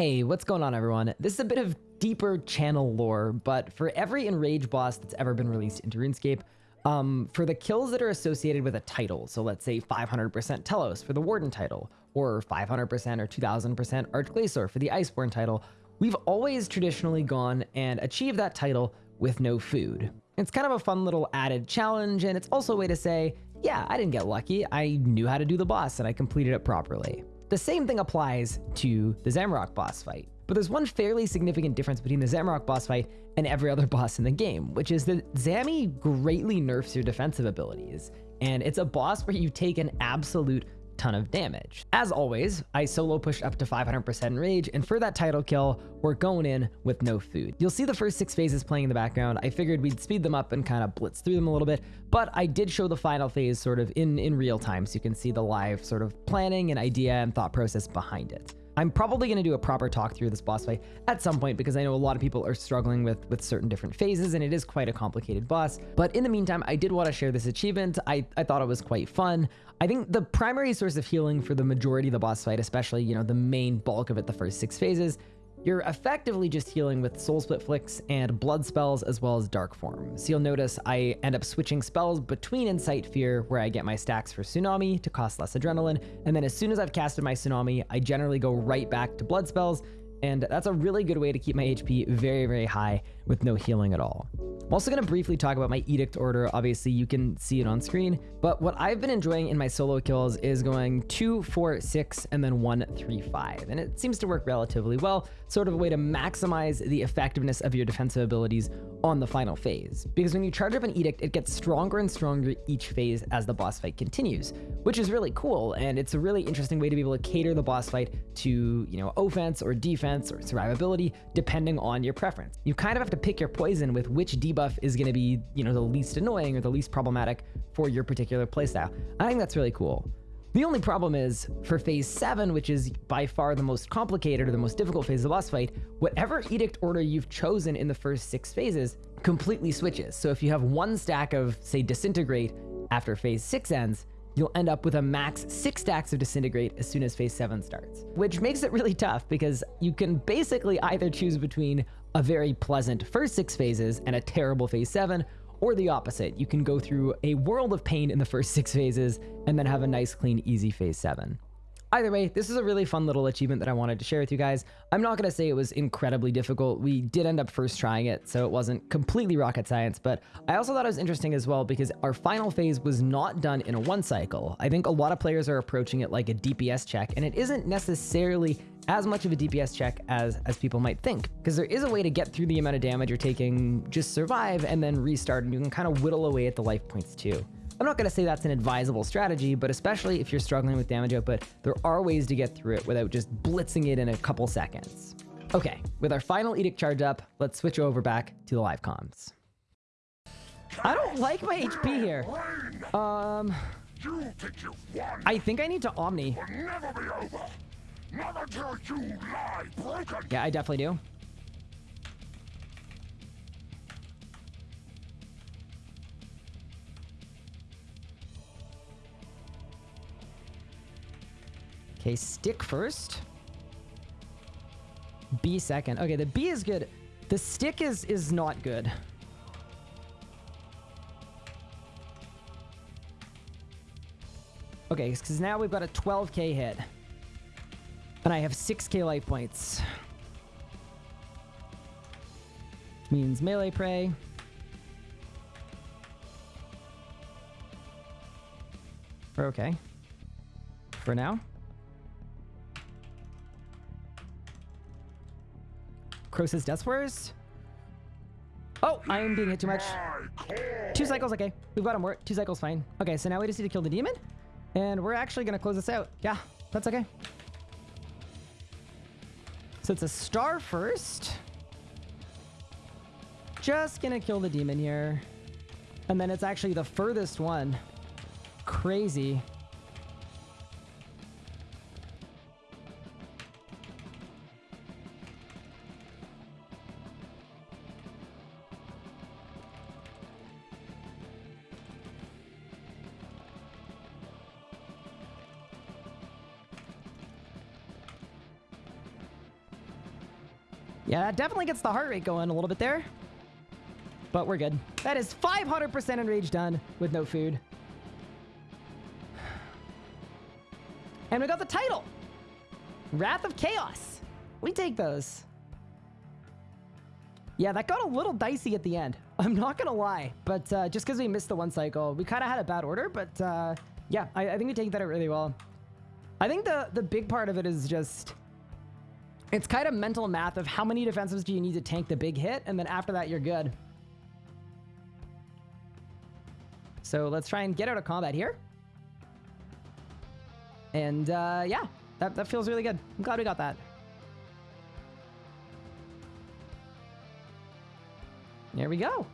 Hey, what's going on everyone? This is a bit of deeper channel lore, but for every Enrage boss that's ever been released into RuneScape, um, for the kills that are associated with a title, so let's say 500% Telos for the Warden title, or 500% or 2000% Arch-Glacor for the Iceborne title, we've always traditionally gone and achieved that title with no food. It's kind of a fun little added challenge, and it's also a way to say, yeah, I didn't get lucky, I knew how to do the boss and I completed it properly. The same thing applies to the Zamorak boss fight. But there's one fairly significant difference between the Zamorak boss fight and every other boss in the game, which is that Zami greatly nerfs your defensive abilities. And it's a boss where you take an absolute ton of damage. As always, I solo pushed up to 500% rage, and for that title kill, we're going in with no food. You'll see the first six phases playing in the background. I figured we'd speed them up and kind of blitz through them a little bit, but I did show the final phase sort of in, in real time, so you can see the live sort of planning and idea and thought process behind it. I'm probably going to do a proper talk through this boss fight at some point because I know a lot of people are struggling with, with certain different phases and it is quite a complicated boss. But in the meantime, I did want to share this achievement. I, I thought it was quite fun. I think the primary source of healing for the majority of the boss fight, especially, you know, the main bulk of it, the first six phases, you're effectively just healing with Soul Split Flicks and Blood spells as well as Dark Form. So you'll notice I end up switching spells between Incite Fear, where I get my stacks for Tsunami to cost less Adrenaline, and then as soon as I've casted my Tsunami, I generally go right back to Blood spells, and that's a really good way to keep my HP very, very high with no healing at all. I'm also going to briefly talk about my Edict order. Obviously, you can see it on screen, but what I've been enjoying in my solo kills is going 2, 4, 6, and then 1, 3, 5. And it seems to work relatively well, sort of a way to maximize the effectiveness of your defensive abilities on the final phase. Because when you charge up an Edict, it gets stronger and stronger each phase as the boss fight continues, which is really cool, and it's a really interesting way to be able to cater the boss fight to, you know, offense or defense or survivability, depending on your preference. You kind of have to pick your poison with which debuff is going to be, you know, the least annoying or the least problematic for your particular playstyle. I think that's really cool. The only problem is, for phase 7, which is by far the most complicated or the most difficult phase of the boss fight, whatever edict order you've chosen in the first six phases completely switches. So if you have one stack of, say, Disintegrate after phase 6 ends, you'll end up with a max six stacks of Disintegrate as soon as phase 7 starts. Which makes it really tough because you can basically either choose between a very pleasant first six phases and a terrible phase 7, or the opposite. You can go through a world of pain in the first six phases and then have a nice, clean, easy phase seven. Either way, this is a really fun little achievement that I wanted to share with you guys. I'm not going to say it was incredibly difficult. We did end up first trying it, so it wasn't completely rocket science, but I also thought it was interesting as well because our final phase was not done in a one cycle. I think a lot of players are approaching it like a DPS check, and it isn't necessarily as much of a DPS check as, as people might think, because there is a way to get through the amount of damage you're taking, just survive, and then restart, and you can kind of whittle away at the life points too. I'm not going to say that's an advisable strategy, but especially if you're struggling with damage output, there are ways to get through it without just blitzing it in a couple seconds. Okay, with our final edict charge up, let's switch over back to the live comms. I don't like my HP here. Um, I think I need to Omni. Yeah, I definitely do. Okay, stick first. B second. Okay, the B is good. The stick is is not good. Okay, because now we've got a 12k hit. And I have 6k life points. Means melee pray. Okay. For now. Croesus Death Swears. Oh, I am being hit too much. Two cycles, okay. We've got him. We're, two cycles, fine. Okay, so now we just need to kill the demon. And we're actually going to close this out. Yeah, that's okay. So it's a star first. Just gonna kill the demon here. And then it's actually the furthest one. Crazy. Yeah, that definitely gets the heart rate going a little bit there. But we're good. That is 500% enrage done with no food. And we got the title. Wrath of Chaos. We take those. Yeah, that got a little dicey at the end. I'm not going to lie. But uh, just because we missed the one cycle, we kind of had a bad order. But uh, yeah, I, I think we take that really well. I think the, the big part of it is just... It's kind of mental math of how many defensives do you need to tank the big hit, and then after that, you're good. So let's try and get out of combat here. And uh, yeah, that, that feels really good. I'm glad we got that. There we go.